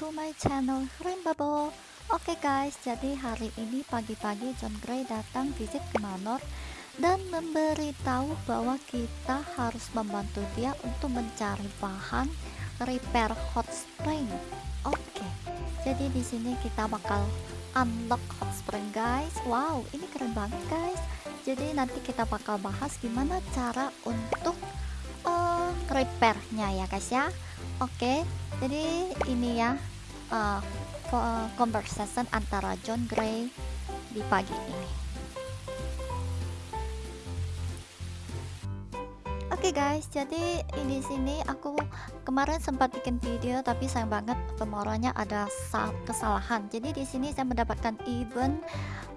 to my channel Rimbabo Oke guys, jadi hari ini pagi-pagi John Gray datang visit ke Manor dan memberitahu bahwa kita harus membantu dia untuk mencari bahan repair hot spring. Oke, jadi di sini kita bakal unlock hot spring guys. Wow, ini keren banget guys. Jadi nanti kita bakal bahas gimana cara untuk uh, repairnya ya guys ya. Oke, jadi ini ya uh, conversation antara John Gray di pagi ini. Oke okay guys, jadi di sini aku kemarin sempat bikin video tapi sayang banget pemoronya ada kesalahan. Jadi di sini saya mendapatkan event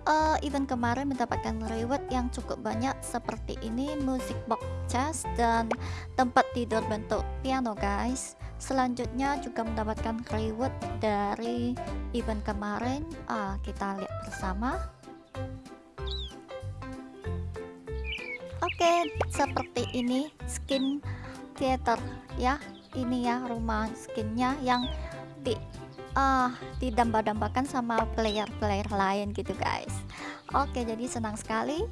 uh, event kemarin mendapatkan reward yang cukup banyak seperti ini music box chest dan tempat tidur bentuk piano guys selanjutnya juga mendapatkan reward dari event kemarin. Ah, kita lihat bersama. Oke okay, seperti ini skin theater ya. Ini ya rumah skinnya yang di ah didamba-dambakan sama player-player lain gitu guys. Oke, jadi senang sekali.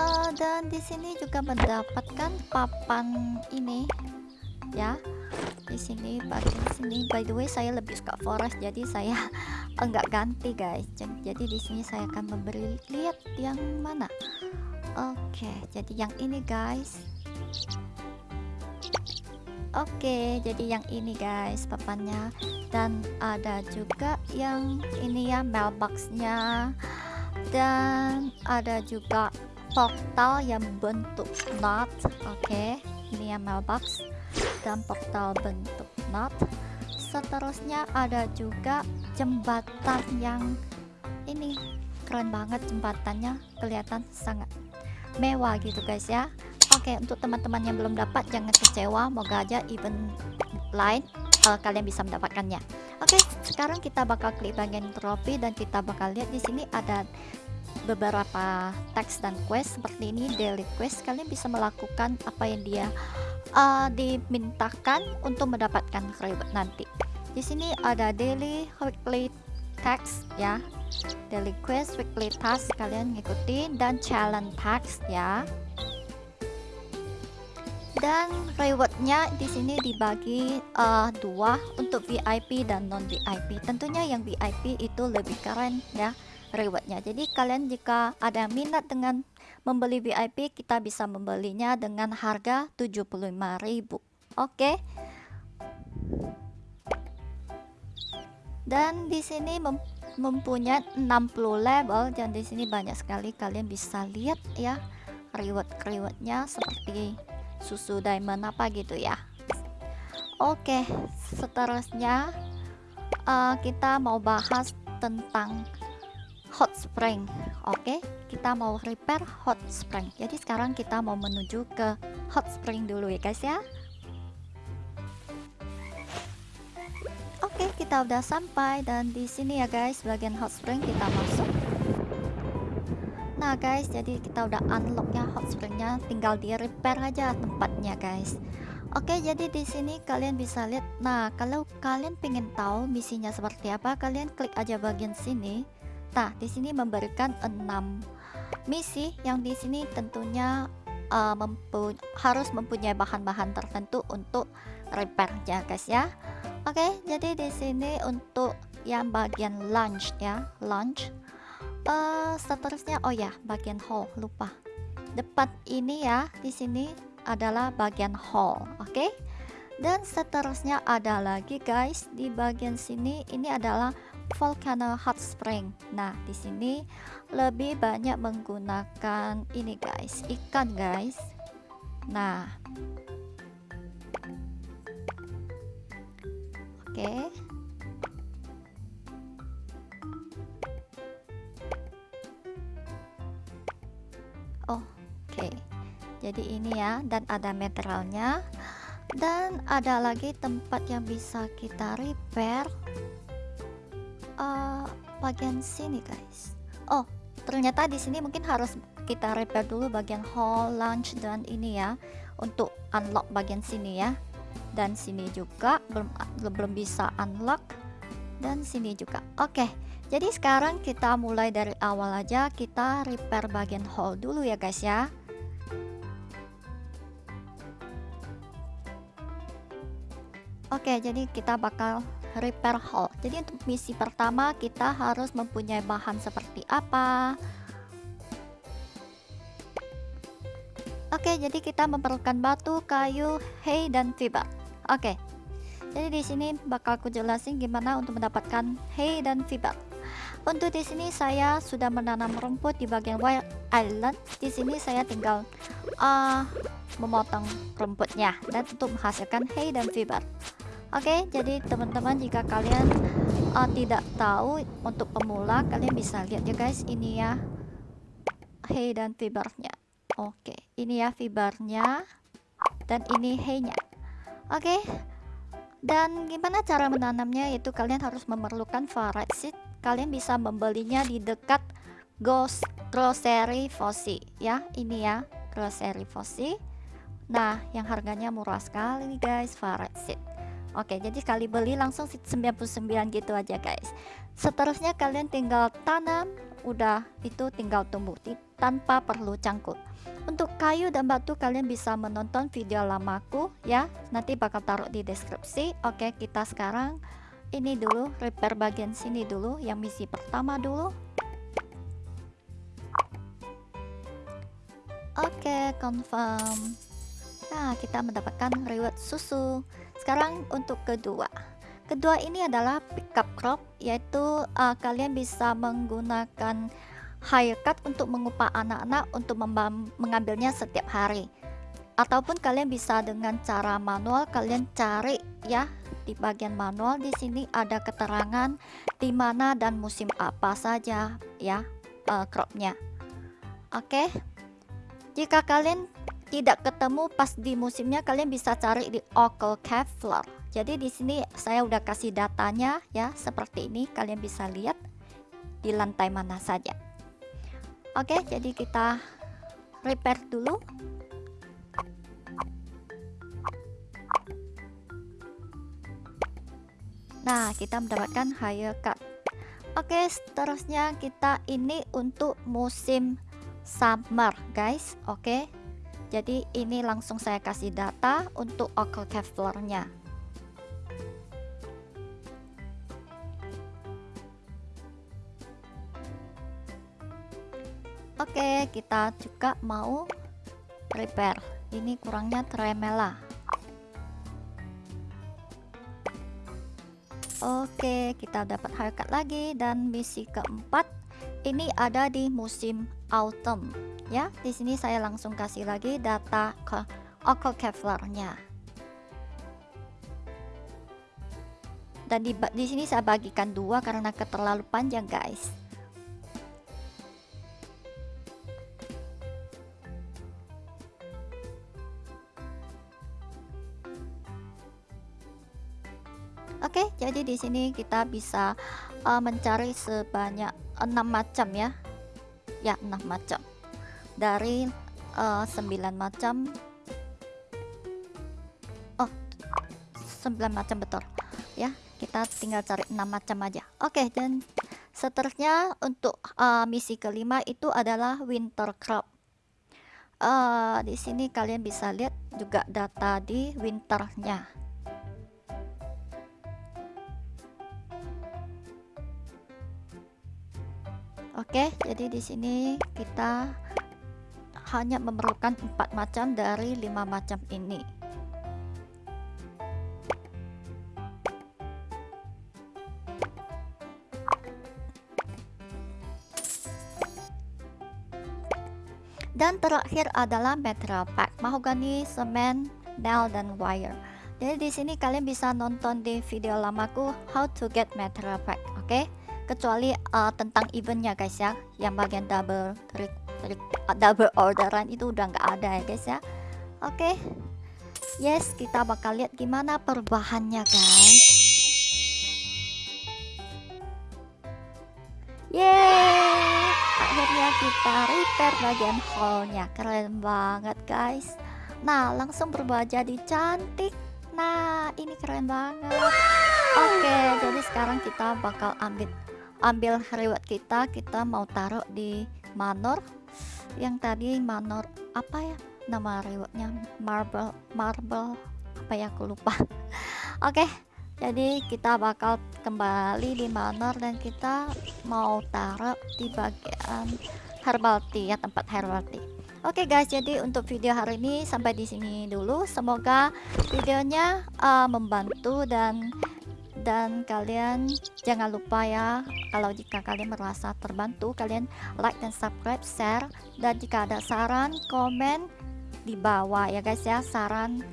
Uh, dan di sini juga mendapatkan papan ini, ya di sini bagian sini. By the way saya lebih suka forest jadi saya enggak ganti guys. Jadi di sini saya akan memberi lihat yang mana. Oke jadi yang ini guys. Oke, jadi yang ini guys papannya. Dan ada juga yang ini ya mailboxnya. Dan ada juga portal yang bentuk knot. Oke, ini ya mailbox dan portal bentuk knot seterusnya ada juga jembatan yang ini keren banget jembatannya kelihatan sangat mewah gitu guys ya. Oke untuk teman-teman yang belum dapat jangan kecewa moga aja event lain uh, kalian bisa mendapatkannya. Oke sekarang kita bakal klik bagian trofi dan kita bakal lihat di sini ada beberapa teks dan quest seperti ini daily quest. Kalian bisa melakukan apa yang dia uh, dimintakan untuk mendapatkan reward nanti. Di sini ada daily weekly text ya. Daily quest weekly task kalian ngikutin dan challenge task ya. Dan rewardnya di sini dibagi uh, dua untuk VIP dan non VIP tentunya yang VIP itu lebih keren ya rewardnya. Jadi kalian jika ada minat dengan membeli VIP kita bisa membelinya dengan harga 75.000 oke. Dan di sini mem mempunyai 60 level. Dan di sini banyak sekali kalian bisa lihat ya reward rewardnya seperti susu diamond apa gitu ya. Oke seterusnya uh, kita mau bahas tentang hot spring oke okay? kita mau repair hot spring jadi sekarang kita mau menuju ke hot spring dulu ya guys ya oke kita udah sampai dan di sini ya guys bagian hot spring kita masuk nah guys jadi kita udah unlock ya hot springnya tinggal di repair aja tempatnya guys Oke, jadi di sini kalian bisa lihat. Nah, kalau kalian pengen tahu misinya seperti apa, kalian klik aja bagian sini. Nah, di sini memberikan 6 misi yang di sini tentunya uh, harus mempunyai bahan-bahan tertentu untuk repairnya guys ya. Oke, jadi di sini untuk yang bagian lunch ya, lunch. Uh, seterusnya oh ya, bagian hall lupa. Depan ini ya, di sini adalah bagian hall, oke? Okay? Dan seterusnya ada lagi guys di bagian sini ini adalah volcano hot spring. Nah, di sini lebih banyak menggunakan ini guys, ikan guys. Nah. Oke. Okay. Oh, oke. Jadi ini ya dan ada materialnya dan ada lagi tempat yang bisa kita repair bagian sini guys. Oh ternyata di sini mungkin harus kita repair dulu bagian hall lunch dan ini ya untuk unlock bagian sini ya. Dan sini juga belum belum bisa unlock. Dan sini juga. Oke jadi sekarang kita mulai dari awal aja. Kita repair bagian hole dulu ya guys ya. Oke, jadi kita bakal repair hole. Jadi untuk misi pertama kita harus mempunyai bahan seperti apa? Oke, jadi kita memerlukan batu, kayu, hay, dan fiber. Oke. Jadi di sini bakal aku jelasin gimana untuk mendapatkan hay dan fiber. Untuk di sini saya sudah menanam rumput di bagian Wild Island. Di sini saya tinggal uh, memotong rumputnya dan untuk menghasilkan hay dan fiber. Oke, jadi teman-teman jika kalian uh, tidak tahu untuk pemula, kalian bisa lihat ya guys, ini ya hay dan fibernya. Oke, ini ya fibernya dan ini hay-nya. Oke. Dan gimana cara menanamnya? Yaitu kalian harus memerlukan variety seed. Kalian bisa membelinya di dekat Ghost Grocery Fosi ya. Ini ya, Grocery Fosi. Nah, yang harganya murah sekali guys, variety seed. Oke, jadi sekali beli langsung 99 gitu aja guys. Seterusnya kalian tinggal tanam, udah itu tinggal tumbuh tanpa perlu cangkul. Untuk kayu dan batu kalian bisa menonton video lamaku ya. Nanti bakal taruh di deskripsi. Oke, kita sekarang ini dulu repair bagian sini dulu yang misi pertama dulu. Oke, confirm. Nah, kita mendapatkan reward susu. Sekarang untuk kedua. Kedua ini adalah pickup crop yaitu uh, kalian bisa menggunakan haircut untuk mengupah anak-anak untuk mengambilnya setiap hari. Ataupun kalian bisa dengan cara manual kalian cari ya di bagian manual di sini ada keterangan di mana dan musim apa saja ya uh, cropnya. Oke. Okay? Jika kalian tidak ketemu pas di musimnya kalian bisa cari di Oracle Kevlar jadi di sini saya udah kasih datanya ya seperti ini. Kalian bisa lihat di lantai mana saja. Oke jadi kita repair dulu. Nah kita mendapatkan higher cut. Oke seterusnya kita ini untuk musim summer guys. Oke jadi ini langsung saya kasih data untuk Oracle Kevlar-nya. Oke, kita juga mau repair. Ini kurangnya tremela. Oke, kita dapat haircut lagi dan misi keempat ini ada di musim autumn ya di sini saya langsung kasih lagi data ke Oracle Kevlarnya. Dan di, di sini saya bagikan dua karena keterlalu panjang guys. Oke, jadi di sini kita bisa uh, mencari sebanyak enam macam ya, ya enam macam dari uh, eh, 9 macam. Oh 9 macam betul. Ya kita tinggal cari 6 macam aja. Oke okay, dan seterusnya untuk uh, misi kelima itu adalah winter crop uh, di sini kalian bisa lihat juga data di winternya. Oke, jadi di sini kita hanya memerlukan empat macam dari lima macam ini. Dan terakhir adalah material pack mahogany, semen, nail dan wire. Jadi di sini kalian bisa nonton di video lamaku how to get material pack oke? Okay? kecuali uh, tentang eventnya guys ya yang bagian double double orderan itu udah nggak ada ya guys ya. Oke. Okay. yes kita bakal lihat gimana perubahannya guys. Yeay! Akhirnya kita repair bagian hallnya keren banget guys. Nah langsung berubah jadi cantik. Nah ini keren banget. Oke, jadi sekarang kita bakal ambil ambil reward kita. Kita mau taruh di manor. Yang tadi manor apa ya? Nama rewardnya marble marble apa ya aku lupa. Oke, jadi kita bakal kembali di manor dan kita mau taruh di bagian herbal tea ya tempat herbal tea. Oke okay guys, jadi untuk video hari ini sampai di sini dulu. Semoga videonya uh, membantu dan dan kalian jangan lupa ya kalau jika kalian merasa terbantu kalian like dan subscribe share. Dan jika ada saran komen di bawah ya guys ya. Saran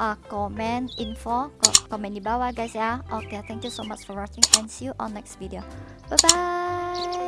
uh, komen info komen di bawah guys ya. Oke okay, thank you so much for watching and see you on next video. Bye bye